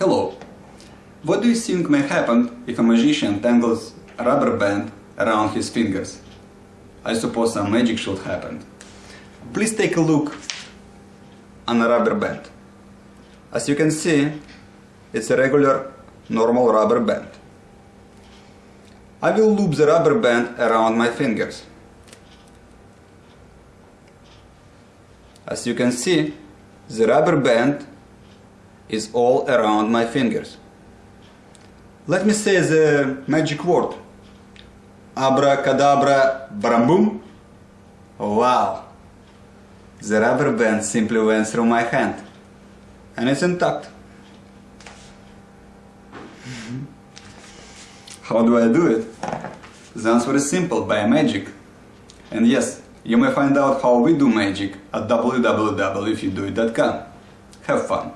Hello. What do you think may happen if a magician tangles a rubber band around his fingers? I suppose some magic should happen. Please take a look on a rubber band. As you can see, it's a regular normal rubber band. I will loop the rubber band around my fingers. As you can see, the rubber band is all around my fingers. Let me say the magic word. Abracadabra brambum. Wow! The rubber band simply went through my hand. And it's intact. Mm-hmm. How do I do it? The answer is simple, by magic. And yes, you may find out how we do magic at www.ifyoudoit.com. Have fun!